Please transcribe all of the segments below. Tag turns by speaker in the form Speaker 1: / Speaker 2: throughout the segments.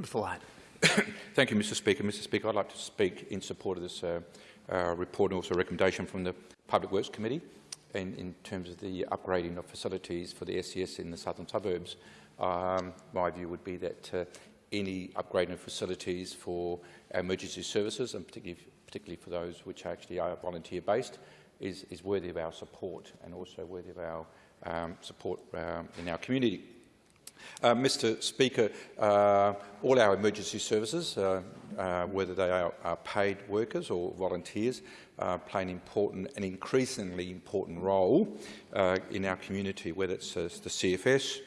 Speaker 1: Member
Speaker 2: Thank you, Mr Speaker. Mr Speaker, I'd like to speak in support of this uh, uh, report and also a recommendation from the Public Works Committee in, in terms of the upgrading of facilities for the SES in the southern suburbs. Um, my view would be that uh, any upgrading of facilities for emergency services, and particularly, particularly for those which actually are volunteer-based, is, is worthy of our support and also worthy of our um, support um, in our community. Uh, Mr Speaker, uh, all our emergency services, uh, uh whether they are, are, paid workers or volunteers, uh, play an important and increasingly important role uh, in our community, whether it's the CFS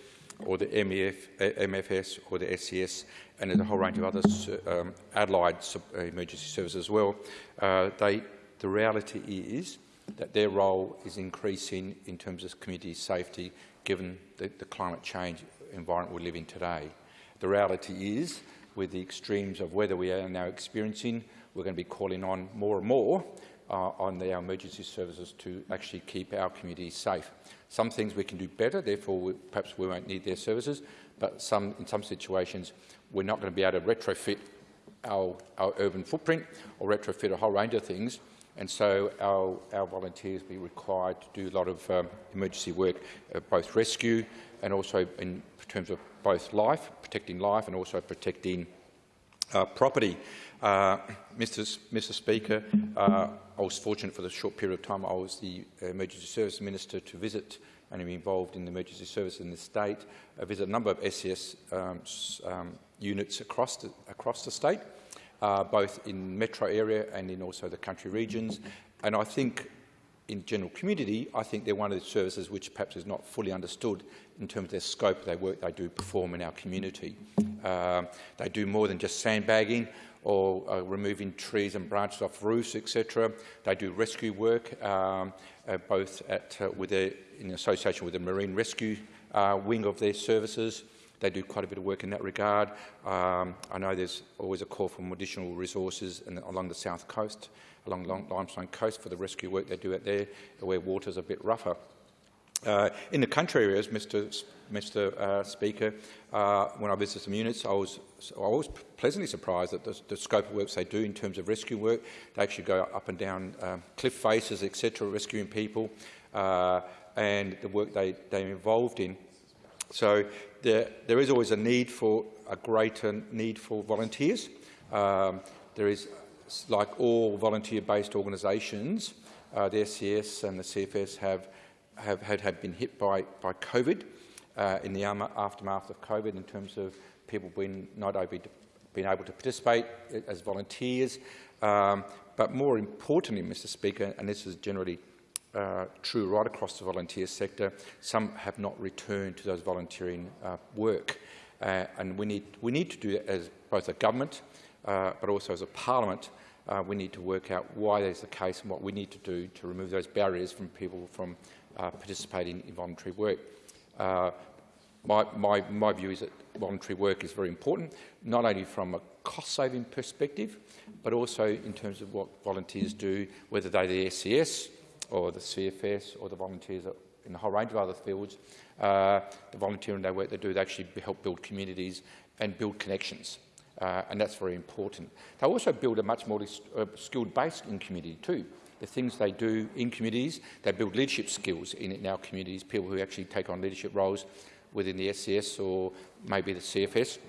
Speaker 2: or the MEF, MFS or the SES, and there's a whole range of other um, allied emergency services as well. they, the reality is that their role is increasing in terms of community safety given the, the climate change environment we live in today. The reality is, with the extremes of weather we are now experiencing, we're going to be calling on more and more uh, on the, our emergency services to actually keep our communities safe. Some things we can do better, therefore we, perhaps we won't need their services, but some, in some situations we're not going to be able to retrofit our, our urban footprint or retrofit a whole range of things and so our, our volunteers be required to do a lot of um, emergency work, uh, both rescue and also in terms of both life, protecting life and also protecting uh, property. Uh, Mr. Mr. Speaker, uh, I was fortunate for the short period of time I was the Emergency Service Minister to visit and am involved in the emergency service in the state, I visit a number of SES um, um, units across the, across the state uh, both in metro area and in also the country regions. And I think in general community, I think they're one of the services which perhaps is not fully understood in terms of their scope of their work they do perform in our community. Um, they do more than just sandbagging or uh, removing trees and branches off roofs, etc. They do rescue work, um, uh, both at, uh, with their, in association with the Marine Rescue uh, wing of their services, they do quite a bit of work in that regard. Um, I know there's always a call for additional resources in, along the south coast, along the Limestone coast for the rescue work they do out there, where water's a bit rougher. Uh, in the country areas, Mr. Mr. Uh, Speaker, uh, when I visited some units, I was, I was pleasantly surprised at the, the, scope of works they do in terms of rescue work. They actually go up and down um, cliff faces, etc., rescuing people, uh, and the work they, they're involved in so there, there is always a need for a greater need for volunteers. Um, there is, like all volunteer-based organisations, uh, the SES and the CFS have, have, had, have been hit by, by COVID uh, in the aftermath of COVID in terms of people being not able to, being able to participate as volunteers. Um, but more importantly, Mr Speaker, and this is generally uh, true right across the volunteer sector. Some have not returned to those volunteering uh, work. Uh, and we need, we need to do that as both a government, uh, but also as a parliament. Uh, we need to work out why that is the case and what we need to do to remove those barriers from people from uh, participating in voluntary work. My, my, my, view is that voluntary work is very important, not only from a cost-saving perspective, but also in terms of what volunteers do, whether they're the SES, or the CFS or the volunteers in a whole range of other fields, uh, the volunteering they work they do, they actually help build communities and build connections. Uh, and that's very important. They also build a much more uh, skilled base in community too. The things they do in communities, they build leadership skills in, in our communities, people who actually take on leadership roles within the SES or maybe the CFS.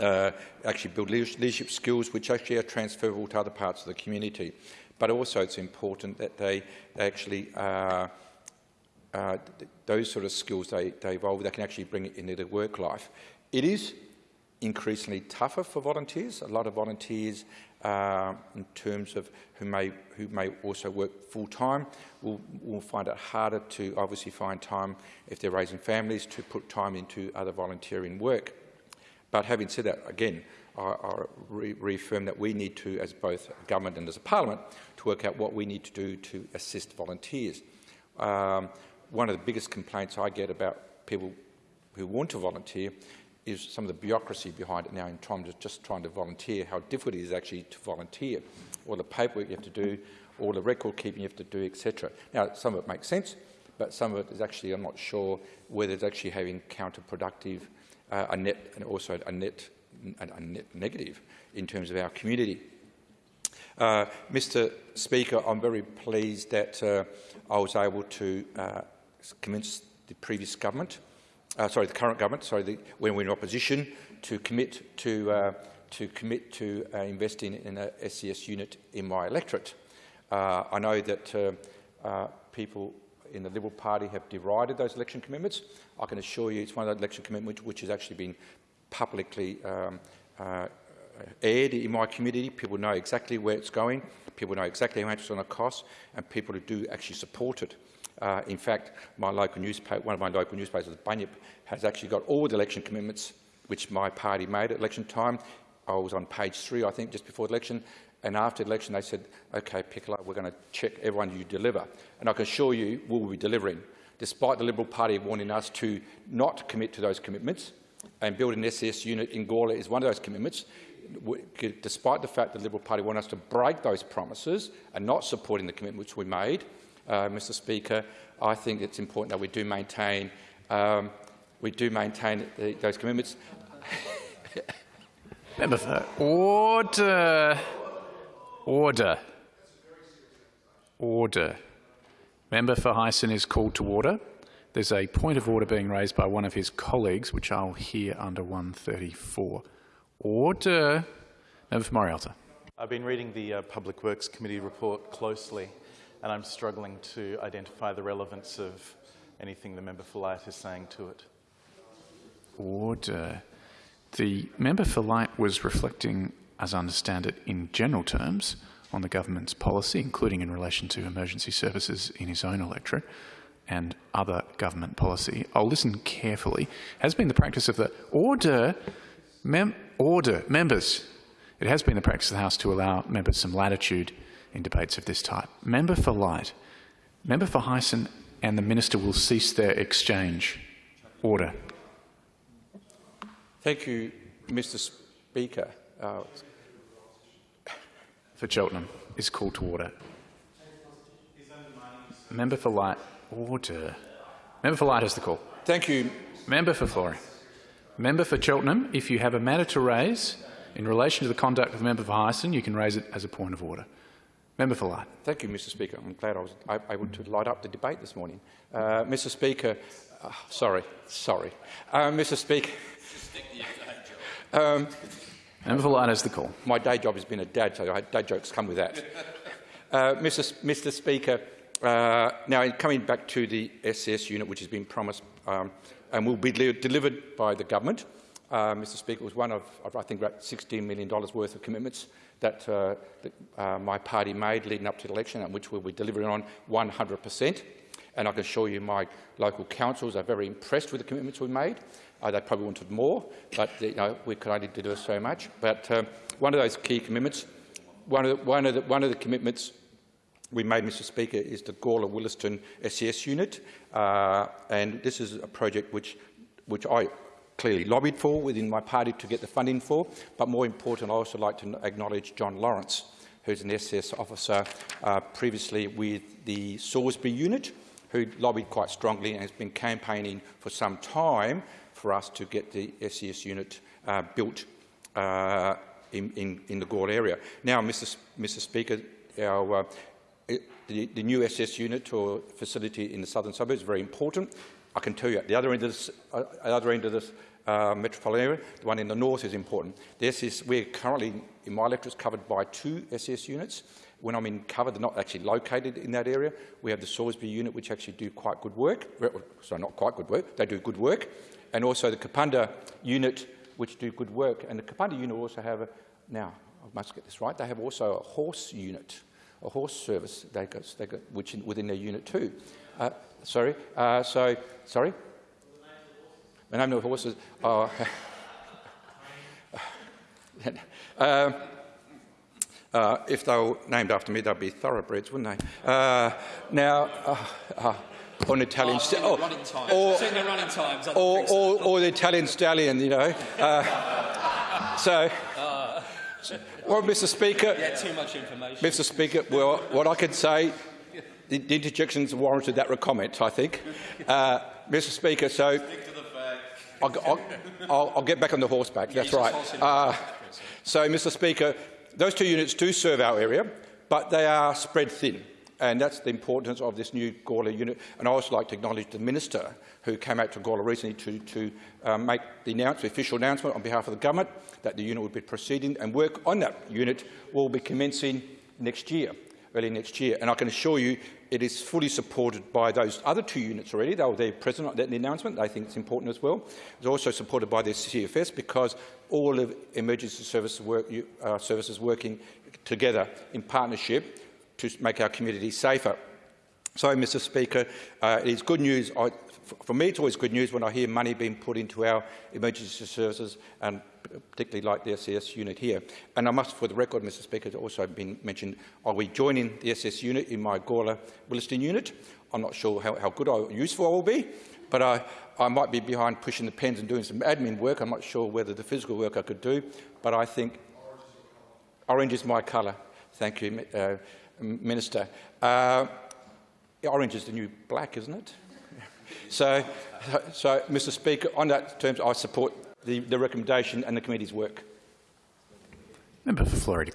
Speaker 2: Uh, actually build leadership skills which actually are transferable to other parts of the community but also it's important that they, actually, uh, uh, those sort of skills they, they evolve, they can actually bring it into their work life. It is increasingly tougher for volunteers. A lot of volunteers, uh, in terms of who may, who may also work full-time, will, will find it harder to obviously find time, if they're raising families, to put time into other volunteering work. But having said that, again, I, I re reaffirm that we need to, as both government and as a parliament, to work out what we need to do to assist volunteers. Um, one of the biggest complaints I get about people who want to volunteer is some of the bureaucracy behind it now in terms of just trying to volunteer, how difficult it is actually to volunteer, all the paperwork you have to do, all the record keeping you have to do, etc. Now, some of it makes sense, but some of it is actually, I'm not sure whether it's actually having counterproductive, uh, a net, and also a net negative in terms of our community. Uh, Mr Speaker, I'm very pleased that uh, I was able to uh, convince the previous government, uh, sorry, the current government, sorry, the, when we were in opposition, to commit to, uh, to, commit to uh, investing in a SES unit in my electorate. I know that people in the Liberal Party have derided those election commitments. I can assure you it's one of those election commitments which has actually been publicly um, uh, aired in my community. People know exactly where it's going. People know exactly how much it's going to cost, and people who do actually support it. Uh, in fact, my local newspaper, one of my local newspapers, the Bunyip, has actually got all the election commitments which my party made at election time. I was on page three, I think, just before the election, and after the election, they said, OK, Piccolo, we're going to check everyone you deliver. And I can assure you we'll be delivering, despite the Liberal Party warning us to not commit to those commitments. And building an SES unit in Gawler is one of those commitments. Despite the fact that the Liberal Party want us to break those promises and not supporting the commitments we made, uh, Mr Speaker, I think it's important that we do maintain, um, we do maintain the, those commitments.
Speaker 1: Member for order. Order. Order. Member for Heysen is called to order. There's a point of order being raised by one of his colleagues, which I'll hear under 134. Order. Member for Morialta.
Speaker 3: I've been reading the uh, Public Works Committee report closely, and I'm struggling to identify the relevance of anything the member for Light is saying to it.
Speaker 1: Order. The member for Light was reflecting as I understand it, in general terms, on the government's policy, including in relation to emergency services in his own electorate and other government policy. I'll listen carefully. Has been the practice of the order, mem order, members. It has been the practice of the House to allow members some latitude in debates of this type. Member for Light, member for Heysen and the minister will cease their exchange. Order.
Speaker 2: Thank you, Mr Speaker. Uh,
Speaker 1: for Cheltenham is called to order. Member for Light, order. Member for Light has the call.
Speaker 2: Thank you.
Speaker 1: Member for Florey. Member for Cheltenham, if you have a matter to raise in relation to the conduct of the member for Heysen, you can raise it as a point of order. Member for Light.
Speaker 2: Thank you, Mr Speaker. I'm glad I was able to light up the debate this morning. Uh, Mr Speaker, uh, sorry, sorry. Uh, Mr Speaker,
Speaker 1: um, Member for Light has the call.
Speaker 2: My day job has been a dad, so dad jokes come with that. uh, Mr. Mr. Speaker, uh, now coming back to the SES unit, which has been promised um, and will be delivered by the government. Uh, Mr. Speaker, was one of, I think, about $16 million worth of commitments that, uh, that uh, my party made leading up to the election, and which we'll be delivering on 100 per cent. And I can assure you my local councils are very impressed with the commitments we made. Uh, they probably wanted more, but you know, we could only deliver so much. But um, one of those key commitments, one of, the, one, of the, one of the commitments we made, Mr Speaker, is the Gawler Willaston SES unit. Uh, and this is a project which, which I clearly lobbied for within my party to get the funding for. But more important, I also like to acknowledge John Lawrence, who's an SES officer uh, previously with the Salisbury unit, who lobbied quite strongly and has been campaigning for some time for us to get the SES unit uh, built uh, in, in, in, the Gawler area. Now, Mr. Mr. Speaker, our, uh, the, the, new SS unit or facility in the southern suburbs is very important. I can tell you at the other end of this, uh, other end of this uh, metropolitan area, the one in the north is important. The SS, we're currently, in my electorate, covered by two SS units. When I'm in cover, they're not actually located in that area. We have the Salisbury unit, which actually do quite good work. Sorry, not quite good work. They do good work and also the Kapunda unit, which do good work. And the Kapunda unit also have, a, now, I must get this right, they have also a horse unit, a horse service they got, they got, which in, within their unit too. Uh, sorry, uh, so, sorry? The name of the horses, oh, uh, uh, if they were named after me, they'd be thoroughbreds, wouldn't they? Uh, now, uh, or an Italian
Speaker 4: oh, or,
Speaker 2: or, or, or, the Italian stallion, you know. Uh, so, well, Mr. Speaker,
Speaker 4: yeah, too much information.
Speaker 2: Mr. Speaker, well, what I can say, the, the interjections warranted that comment, I think. Uh, Mr. Speaker, so. I'll, I'll, I'll, I'll get back on the horseback. That's right. Uh, so, Mr Speaker, those two units do serve our area, but they are spread thin. And that's the importance of this new Gawler unit. And I also like to acknowledge the Minister who came out to Gawler recently to, to um, make the, announce, the official announcement on behalf of the government that the unit will be proceeding and work on that unit will be commencing next year, early next year. And I can assure you it is fully supported by those other two units already. They were there present at the announcement. They think it's important as well. It's also supported by the CFS because all of emergency service work, uh, services working together in partnership to make our community safer. So, Mr Speaker, uh, it is good news. I, for me, it's always good news when I hear money being put into our emergency services, and particularly like the SES unit here. And I must, for the record, Mr Speaker, it's also been mentioned, are we joining the SS unit in my Gawler Willaston unit? I'm not sure how, how good or useful I will be, but I, I might be behind pushing the pens and doing some admin work. I'm not sure whether the physical work I could do, but I think orange is my colour. Thank you, uh, Minister. Uh, orange is the new black, isn't it? so, so, Mr Speaker, on that terms, I support the, the recommendation and the committee's work.
Speaker 1: Member for Florey, close.